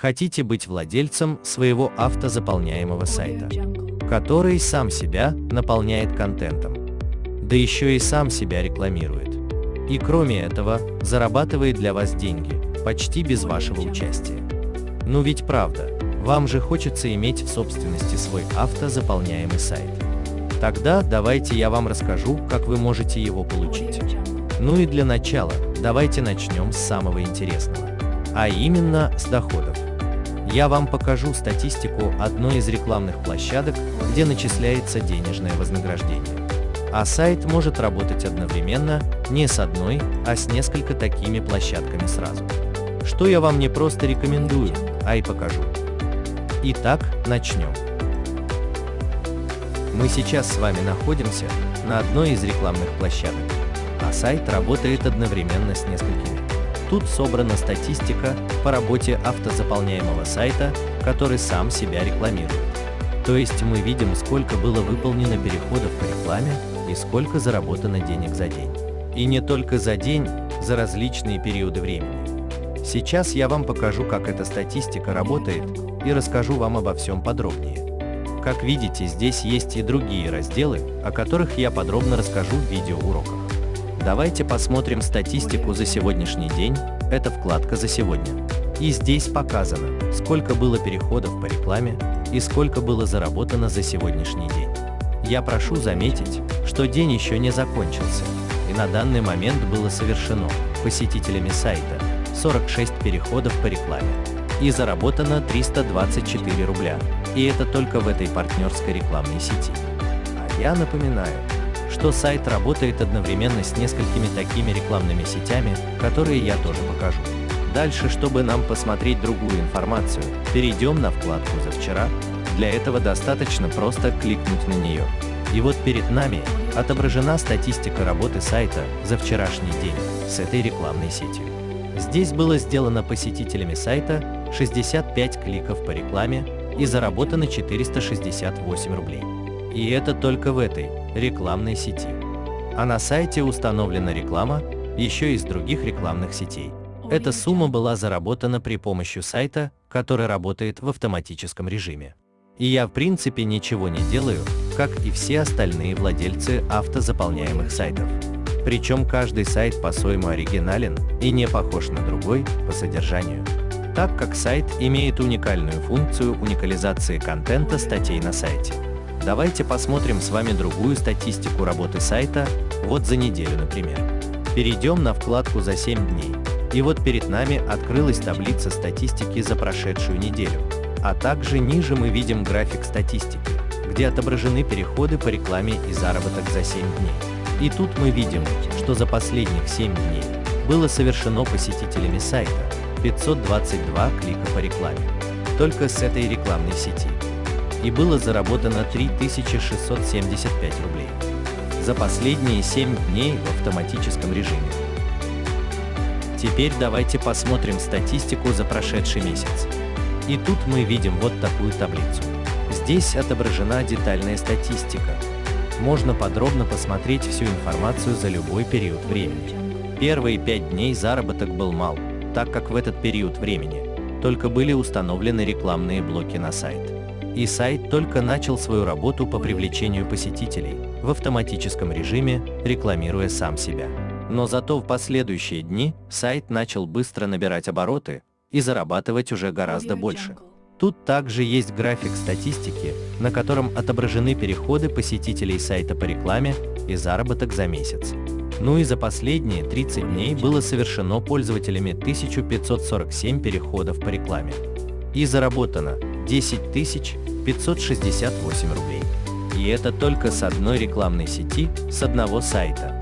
Хотите быть владельцем своего автозаполняемого сайта, который сам себя наполняет контентом, да еще и сам себя рекламирует. И кроме этого, зарабатывает для вас деньги, почти без вашего участия. Ну ведь правда, вам же хочется иметь в собственности свой автозаполняемый сайт. Тогда давайте я вам расскажу, как вы можете его получить. Ну и для начала, давайте начнем с самого интересного. А именно с доходов. Я вам покажу статистику одной из рекламных площадок, где начисляется денежное вознаграждение. А сайт может работать одновременно не с одной, а с несколько такими площадками сразу. Что я вам не просто рекомендую, а и покажу. Итак, начнем. Мы сейчас с вами находимся на одной из рекламных площадок, а сайт работает одновременно с несколькими. Тут собрана статистика по работе автозаполняемого сайта, который сам себя рекламирует. То есть мы видим, сколько было выполнено переходов по рекламе и сколько заработано денег за день. И не только за день, за различные периоды времени. Сейчас я вам покажу, как эта статистика работает и расскажу вам обо всем подробнее. Как видите, здесь есть и другие разделы, о которых я подробно расскажу в видеоуроках. Давайте посмотрим статистику за сегодняшний день, это вкладка «За сегодня». И здесь показано, сколько было переходов по рекламе и сколько было заработано за сегодняшний день. Я прошу заметить, что день еще не закончился, и на данный момент было совершено посетителями сайта 46 переходов по рекламе и заработано 324 рубля, и это только в этой партнерской рекламной сети. А я напоминаю, что сайт работает одновременно с несколькими такими рекламными сетями, которые я тоже покажу. Дальше, чтобы нам посмотреть другую информацию, перейдем на вкладку «За вчера». Для этого достаточно просто кликнуть на нее. И вот перед нами отображена статистика работы сайта за вчерашний день с этой рекламной сетью. Здесь было сделано посетителями сайта 65 кликов по рекламе и заработано 468 рублей. И это только в этой рекламной сети. А на сайте установлена реклама еще из других рекламных сетей. Эта сумма была заработана при помощи сайта, который работает в автоматическом режиме. И я в принципе ничего не делаю, как и все остальные владельцы автозаполняемых сайтов. Причем каждый сайт по-своему оригинален и не похож на другой по содержанию. Так как сайт имеет уникальную функцию уникализации контента статей на сайте. Давайте посмотрим с вами другую статистику работы сайта, вот за неделю, например. Перейдем на вкладку «За 7 дней». И вот перед нами открылась таблица статистики за прошедшую неделю. А также ниже мы видим график статистики, где отображены переходы по рекламе и заработок за 7 дней. И тут мы видим, что за последних 7 дней было совершено посетителями сайта 522 клика по рекламе. Только с этой рекламной сети и было заработано 3675 рублей за последние 7 дней в автоматическом режиме. Теперь давайте посмотрим статистику за прошедший месяц. И тут мы видим вот такую таблицу. Здесь отображена детальная статистика. Можно подробно посмотреть всю информацию за любой период времени. Первые 5 дней заработок был мал, так как в этот период времени только были установлены рекламные блоки на сайт и сайт только начал свою работу по привлечению посетителей в автоматическом режиме, рекламируя сам себя. Но зато в последующие дни сайт начал быстро набирать обороты и зарабатывать уже гораздо больше. Тут также есть график статистики, на котором отображены переходы посетителей сайта по рекламе и заработок за месяц. Ну и за последние 30 дней было совершено пользователями 1547 переходов по рекламе. И заработано 10 тысяч 568 рублей. И это только с одной рекламной сети, с одного сайта.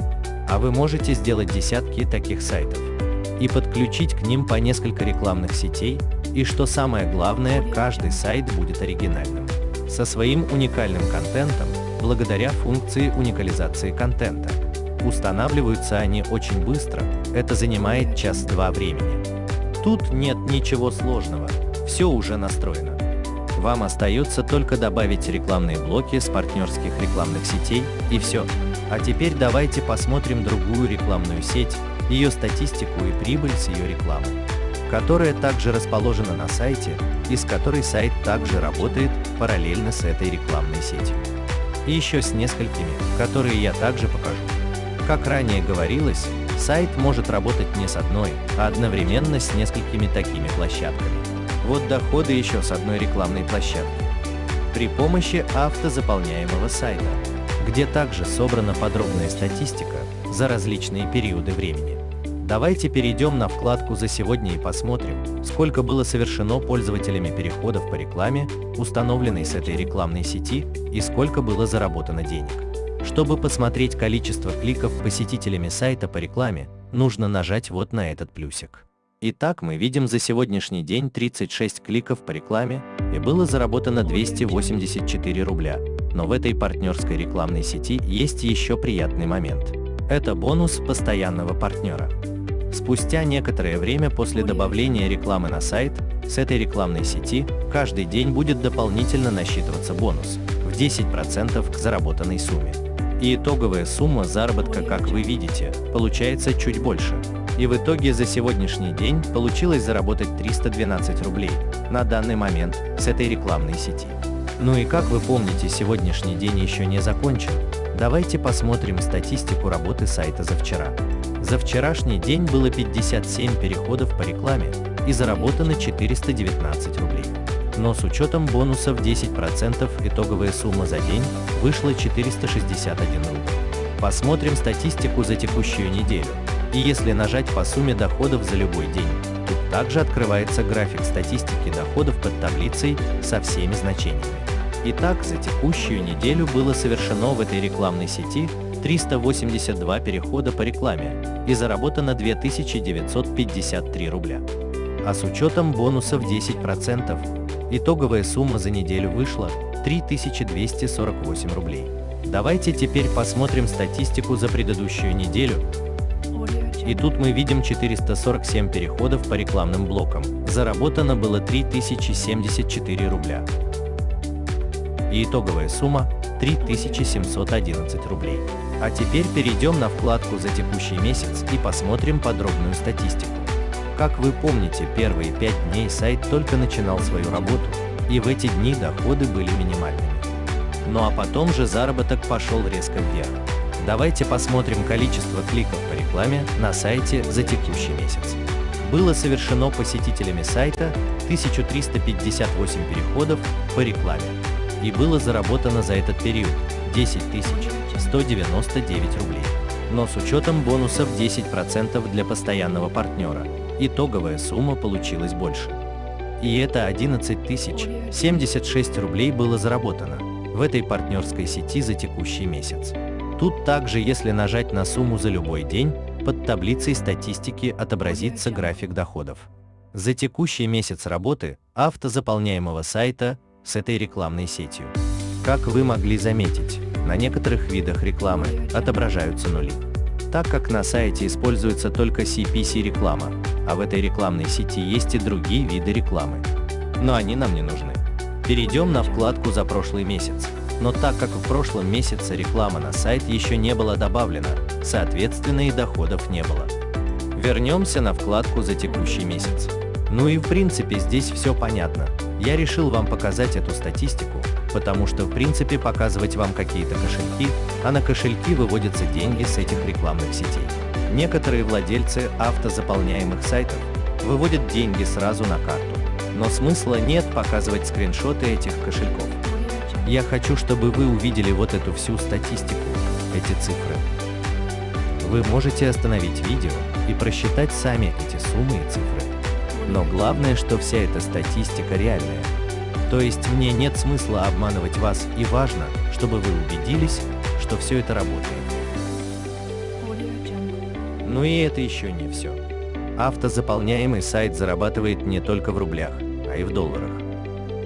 А вы можете сделать десятки таких сайтов и подключить к ним по несколько рекламных сетей, и что самое главное, каждый сайт будет оригинальным, со своим уникальным контентом, благодаря функции уникализации контента. Устанавливаются они очень быстро, это занимает час-два времени. Тут нет ничего сложного, все уже настроено. Вам остается только добавить рекламные блоки с партнерских рекламных сетей и все. А теперь давайте посмотрим другую рекламную сеть, ее статистику и прибыль с ее рекламы. которая также расположена на сайте и с которой сайт также работает параллельно с этой рекламной сетью. И еще с несколькими, которые я также покажу. Как ранее говорилось, сайт может работать не с одной, а одновременно с несколькими такими площадками. Вот доходы еще с одной рекламной площадки. При помощи автозаполняемого сайта, где также собрана подробная статистика за различные периоды времени. Давайте перейдем на вкладку «За сегодня» и посмотрим, сколько было совершено пользователями переходов по рекламе, установленной с этой рекламной сети, и сколько было заработано денег. Чтобы посмотреть количество кликов посетителями сайта по рекламе, нужно нажать вот на этот плюсик. Итак, мы видим за сегодняшний день 36 кликов по рекламе и было заработано 284 рубля. Но в этой партнерской рекламной сети есть еще приятный момент. Это бонус постоянного партнера. Спустя некоторое время после добавления рекламы на сайт, с этой рекламной сети каждый день будет дополнительно насчитываться бонус в 10% к заработанной сумме. И итоговая сумма заработка, как вы видите, получается чуть больше. И в итоге за сегодняшний день получилось заработать 312 рублей на данный момент с этой рекламной сети. Ну и как вы помните, сегодняшний день еще не закончен. Давайте посмотрим статистику работы сайта за вчера. За вчерашний день было 57 переходов по рекламе и заработано 419 рублей. Но с учетом бонусов 10% итоговая сумма за день вышла 461 рубль. Посмотрим статистику за текущую неделю. И если нажать по сумме доходов за любой день, тут также открывается график статистики доходов под таблицей со всеми значениями. Итак, за текущую неделю было совершено в этой рекламной сети 382 перехода по рекламе и заработано 2953 рубля. А с учетом бонусов 10%, итоговая сумма за неделю вышла 3248 рублей. Давайте теперь посмотрим статистику за предыдущую неделю. И тут мы видим 447 переходов по рекламным блокам. Заработано было 3074 рубля. И итоговая сумма 3711 рублей. А теперь перейдем на вкладку за текущий месяц и посмотрим подробную статистику. Как вы помните, первые 5 дней сайт только начинал свою работу, и в эти дни доходы были минимальными. Ну а потом же заработок пошел резко вверх. Давайте посмотрим количество кликов по рекламе на сайте за текущий месяц. Было совершено посетителями сайта 1358 переходов по рекламе, и было заработано за этот период 10 199 рублей. Но с учетом бонусов 10% для постоянного партнера, итоговая сумма получилась больше. И это 11 076 рублей было заработано в этой партнерской сети за текущий месяц. Тут также, если нажать на сумму за любой день, под таблицей статистики отобразится график доходов. За текущий месяц работы автозаполняемого сайта с этой рекламной сетью. Как вы могли заметить, на некоторых видах рекламы отображаются нули, так как на сайте используется только CPC реклама, а в этой рекламной сети есть и другие виды рекламы. Но они нам не нужны. Перейдем на вкладку за прошлый месяц. Но так как в прошлом месяце реклама на сайт еще не была добавлена, соответственно и доходов не было. Вернемся на вкладку за текущий месяц. Ну и в принципе здесь все понятно. Я решил вам показать эту статистику, потому что в принципе показывать вам какие-то кошельки, а на кошельки выводятся деньги с этих рекламных сетей. Некоторые владельцы автозаполняемых сайтов выводят деньги сразу на карту, но смысла нет показывать скриншоты этих кошельков. Я хочу, чтобы вы увидели вот эту всю статистику, эти цифры. Вы можете остановить видео и просчитать сами эти суммы и цифры. Но главное, что вся эта статистика реальная. То есть мне нет смысла обманывать вас и важно, чтобы вы убедились, что все это работает. Ну и это еще не все. Автозаполняемый сайт зарабатывает не только в рублях, а и в долларах.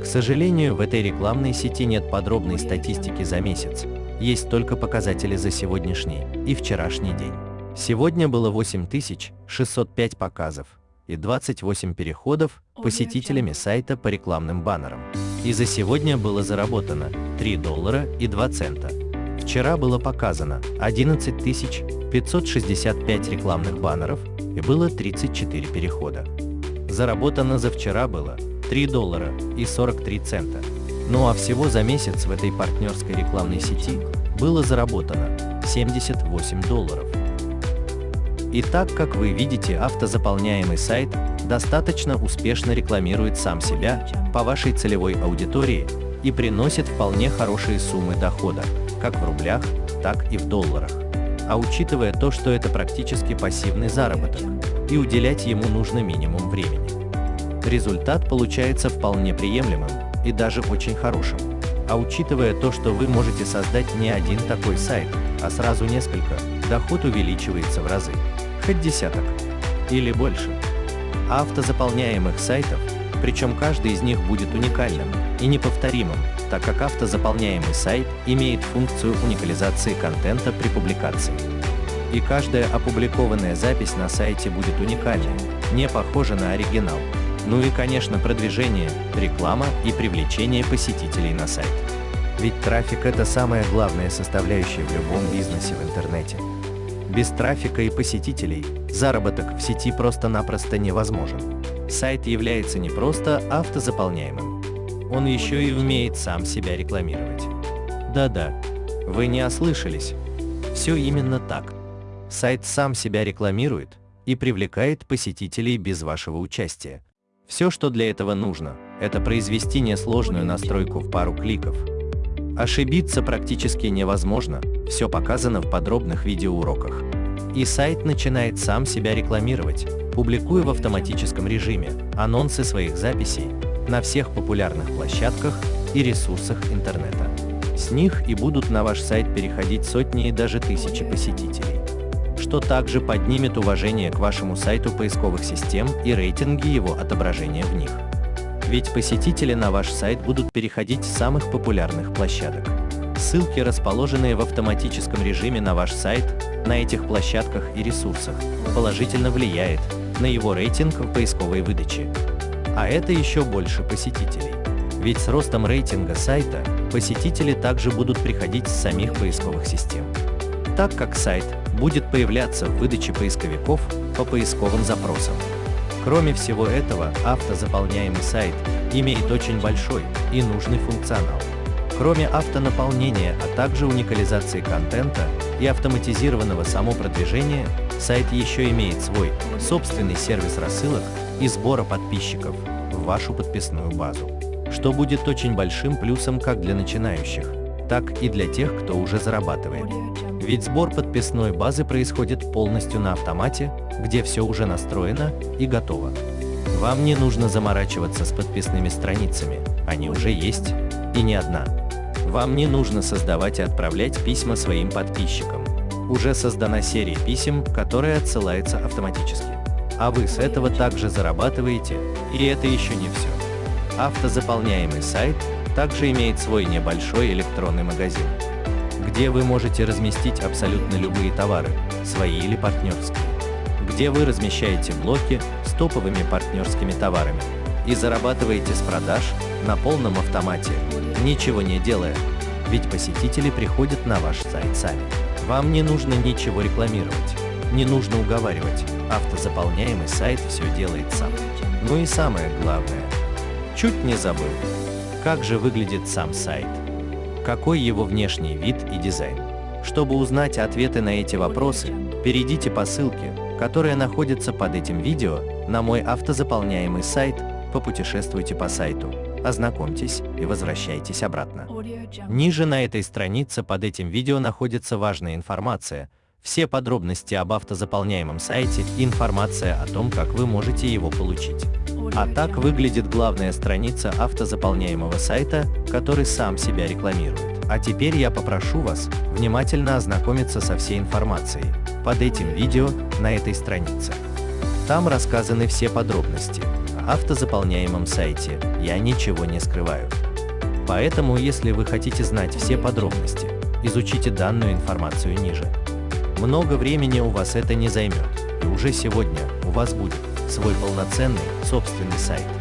К сожалению, в этой рекламной сети нет подробной статистики за месяц, есть только показатели за сегодняшний и вчерашний день. Сегодня было 8605 показов, и 28 переходов посетителями сайта по рекламным баннерам. И за сегодня было заработано 3 доллара и 2 цента. Вчера было показано 11 565 рекламных баннеров и было 34 перехода. Заработано за вчера было 3 доллара и 43 цента. Ну а всего за месяц в этой партнерской рекламной сети было заработано 78 долларов. Итак, как вы видите, автозаполняемый сайт достаточно успешно рекламирует сам себя по вашей целевой аудитории и приносит вполне хорошие суммы дохода, как в рублях, так и в долларах. А учитывая то, что это практически пассивный заработок, и уделять ему нужно минимум времени. Результат получается вполне приемлемым и даже очень хорошим. А учитывая то, что вы можете создать не один такой сайт, а сразу несколько, доход увеличивается в разы, хоть десяток или больше. Автозаполняемых сайтов, причем каждый из них будет уникальным и неповторимым, так как автозаполняемый сайт имеет функцию уникализации контента при публикации. И каждая опубликованная запись на сайте будет уникальной, не похожа на оригинал. Ну и, конечно, продвижение, реклама и привлечение посетителей на сайт. Ведь трафик – это самая главная составляющая в любом бизнесе в интернете. Без трафика и посетителей заработок в сети просто-напросто невозможен. Сайт является не просто автозаполняемым, он еще и умеет сам себя рекламировать. Да-да, вы не ослышались. Все именно так. Сайт сам себя рекламирует и привлекает посетителей без вашего участия. Все, что для этого нужно, это произвести несложную настройку в пару кликов. Ошибиться практически невозможно, все показано в подробных видеоуроках. И сайт начинает сам себя рекламировать, публикуя в автоматическом режиме анонсы своих записей на всех популярных площадках и ресурсах интернета. С них и будут на ваш сайт переходить сотни и даже тысячи посетителей что также поднимет уважение к вашему сайту поисковых систем и рейтинги его отображения в них. Ведь посетители на ваш сайт будут переходить с самых популярных площадок. Ссылки, расположенные в автоматическом режиме на ваш сайт, на этих площадках и ресурсах, положительно влияет на его рейтинг в поисковой выдаче. А это еще больше посетителей. Ведь с ростом рейтинга сайта посетители также будут приходить с самих поисковых систем. Так как сайт будет появляться в выдаче поисковиков по поисковым запросам. Кроме всего этого, автозаполняемый сайт имеет очень большой и нужный функционал. Кроме автонаполнения, а также уникализации контента и автоматизированного самопродвижения, сайт еще имеет свой собственный сервис рассылок и сбора подписчиков в вашу подписную базу, что будет очень большим плюсом как для начинающих, так и для тех, кто уже зарабатывает. Ведь сбор подписной базы происходит полностью на автомате, где все уже настроено и готово. Вам не нужно заморачиваться с подписными страницами, они уже есть, и не одна. Вам не нужно создавать и отправлять письма своим подписчикам. Уже создана серия писем, которая отсылается автоматически. А вы с этого также зарабатываете, и это еще не все. Автозаполняемый сайт также имеет свой небольшой электронный магазин где вы можете разместить абсолютно любые товары, свои или партнерские, где вы размещаете блоки с топовыми партнерскими товарами и зарабатываете с продаж на полном автомате, ничего не делая, ведь посетители приходят на ваш сайт сами. Вам не нужно ничего рекламировать, не нужно уговаривать, автозаполняемый сайт все делает сам. Ну и самое главное, чуть не забыл, как же выглядит сам сайт какой его внешний вид и дизайн. Чтобы узнать ответы на эти вопросы, перейдите по ссылке, которая находится под этим видео, на мой автозаполняемый сайт, попутешествуйте по сайту, ознакомьтесь и возвращайтесь обратно. Ниже на этой странице под этим видео находится важная информация, все подробности об автозаполняемом сайте и информация о том, как вы можете его получить. А так выглядит главная страница автозаполняемого сайта, который сам себя рекламирует. А теперь я попрошу вас внимательно ознакомиться со всей информацией под этим видео на этой странице. Там рассказаны все подробности о автозаполняемом сайте, я ничего не скрываю. Поэтому, если вы хотите знать все подробности, изучите данную информацию ниже. Много времени у вас это не займет, и уже сегодня у вас будет свой полноценный собственный сайт.